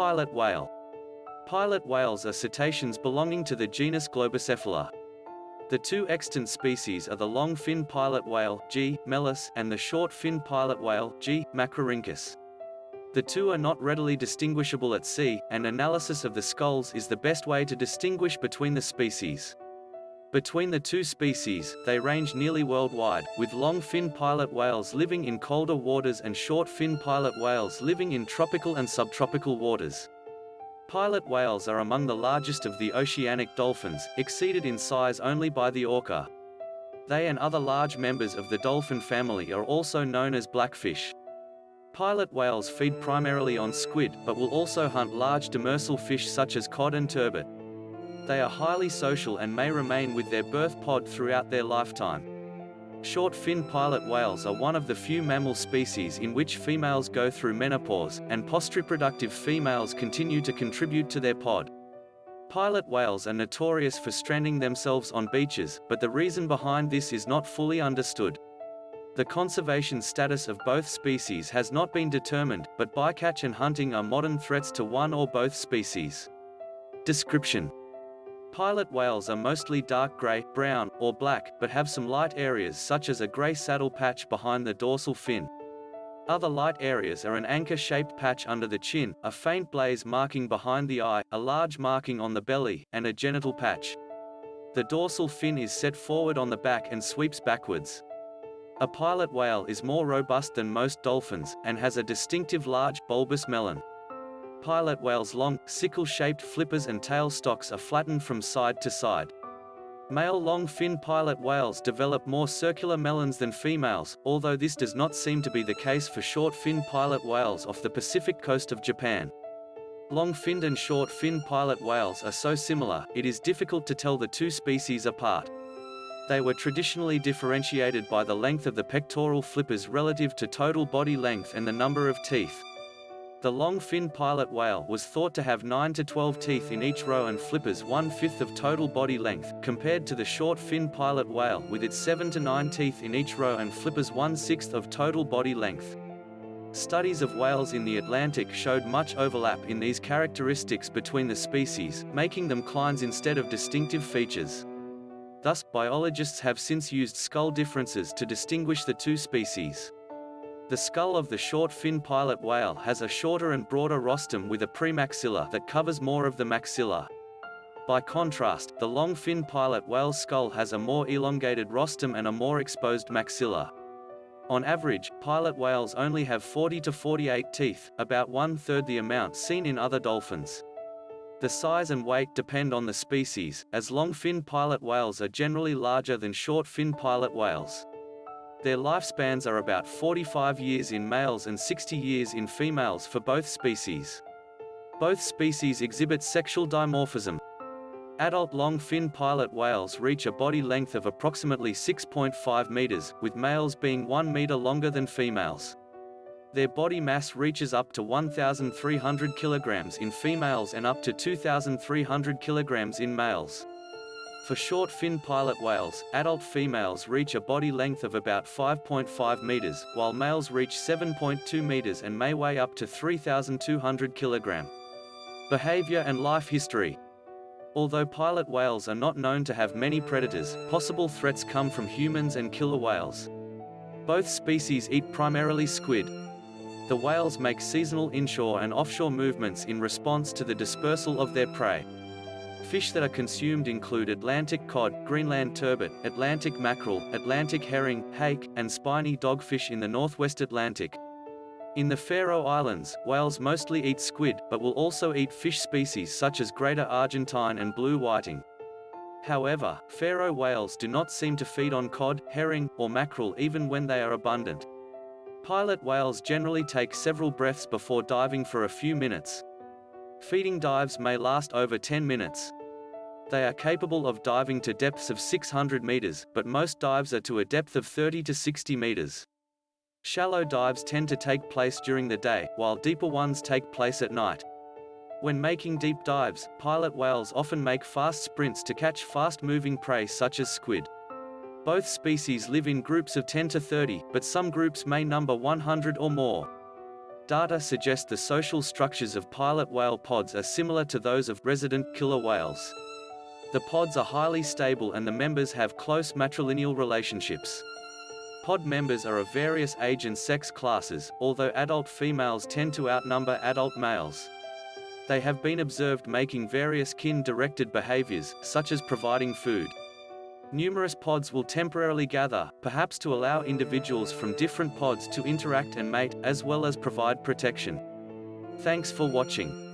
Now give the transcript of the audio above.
Pilot whale. Pilot whales are cetaceans belonging to the genus Globicephala. The two extant species are the long-fin pilot whale, G. melas, and the short-fin pilot whale, G. macrorhynchus. The two are not readily distinguishable at sea, and analysis of the skulls is the best way to distinguish between the species. Between the two species, they range nearly worldwide, with long-fin pilot whales living in colder waters and short-fin pilot whales living in tropical and subtropical waters. Pilot whales are among the largest of the oceanic dolphins, exceeded in size only by the orca. They and other large members of the dolphin family are also known as blackfish. Pilot whales feed primarily on squid, but will also hunt large demersal fish such as cod and turbot. They are highly social and may remain with their birth pod throughout their lifetime. Short-fin pilot whales are one of the few mammal species in which females go through menopause, and post-reproductive females continue to contribute to their pod. Pilot whales are notorious for stranding themselves on beaches, but the reason behind this is not fully understood. The conservation status of both species has not been determined, but bycatch and hunting are modern threats to one or both species. Description Pilot whales are mostly dark grey, brown, or black, but have some light areas such as a grey saddle patch behind the dorsal fin. Other light areas are an anchor-shaped patch under the chin, a faint blaze marking behind the eye, a large marking on the belly, and a genital patch. The dorsal fin is set forward on the back and sweeps backwards. A pilot whale is more robust than most dolphins, and has a distinctive large, bulbous melon. Pilot whales' long, sickle-shaped flippers and tail stalks are flattened from side to side. Male long-fin pilot whales develop more circular melons than females, although this does not seem to be the case for short-fin pilot whales off the Pacific coast of Japan. Long-finned and short-fin pilot whales are so similar, it is difficult to tell the two species apart. They were traditionally differentiated by the length of the pectoral flippers relative to total body length and the number of teeth. The long-fin pilot whale was thought to have 9 to 12 teeth in each row and flippers one-fifth of total body length, compared to the short-fin pilot whale with its 7 to 9 teeth in each row and flippers one-sixth of total body length. Studies of whales in the Atlantic showed much overlap in these characteristics between the species, making them clines instead of distinctive features. Thus, biologists have since used skull differences to distinguish the two species. The skull of the short-fin pilot whale has a shorter and broader rostrum with a premaxilla that covers more of the maxilla. By contrast, the long-fin pilot whale's skull has a more elongated rostrum and a more exposed maxilla. On average, pilot whales only have 40 to 48 teeth, about one-third the amount seen in other dolphins. The size and weight depend on the species, as long-fin pilot whales are generally larger than short-fin pilot whales. Their lifespans are about 45 years in males and 60 years in females for both species. Both species exhibit sexual dimorphism. Adult long-fin pilot whales reach a body length of approximately 6.5 meters, with males being 1 meter longer than females. Their body mass reaches up to 1,300 kilograms in females and up to 2,300 kilograms in males. For short-fin pilot whales, adult females reach a body length of about 5.5 meters, while males reach 7.2 meters and may weigh up to 3,200 kilogram. Behavior and life history. Although pilot whales are not known to have many predators, possible threats come from humans and killer whales. Both species eat primarily squid, the whales make seasonal inshore and offshore movements in response to the dispersal of their prey. Fish that are consumed include Atlantic cod, Greenland turbot, Atlantic mackerel, Atlantic herring, hake, and spiny dogfish in the northwest Atlantic. In the Faroe Islands, whales mostly eat squid, but will also eat fish species such as greater Argentine and blue whiting. However, Faroe whales do not seem to feed on cod, herring, or mackerel even when they are abundant. Pilot whales generally take several breaths before diving for a few minutes. Feeding dives may last over 10 minutes. They are capable of diving to depths of 600 meters, but most dives are to a depth of 30 to 60 meters. Shallow dives tend to take place during the day, while deeper ones take place at night. When making deep dives, pilot whales often make fast sprints to catch fast-moving prey such as squid. Both species live in groups of 10 to 30, but some groups may number 100 or more. Data suggest the social structures of pilot whale pods are similar to those of resident killer whales. The pods are highly stable and the members have close matrilineal relationships. Pod members are of various age and sex classes, although adult females tend to outnumber adult males. They have been observed making various kin-directed behaviors, such as providing food. Numerous pods will temporarily gather, perhaps to allow individuals from different pods to interact and mate, as well as provide protection. Thanks for watching.